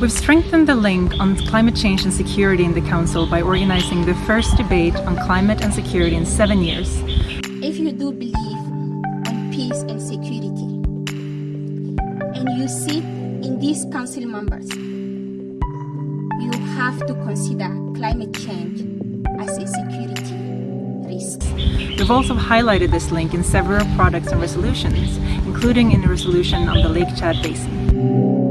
We've strengthened the link on climate change and security in the Council by organizing the first debate on climate and security in seven years. If you do believe in peace and security, and you sit in these council members, you have to consider climate change as a security risk. We've also highlighted this link in several products and resolutions, including in the resolution on the Lake Chad Basin.